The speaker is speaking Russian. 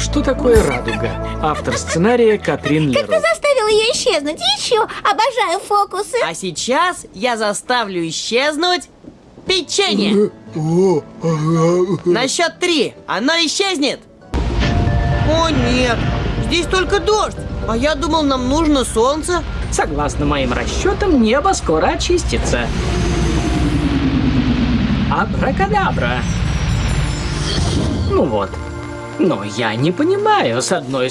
Что такое радуга? Автор сценария Катрин Как ты Леру. заставил ее исчезнуть? Еще обожаю фокусы. А сейчас я заставлю исчезнуть печенье. На счет три оно исчезнет. О нет, здесь только дождь. А я думал, нам нужно солнце. Согласно моим расчетам, небо скоро очистится. Абракадабра. Ну вот. Но я не понимаю, с одной стороны,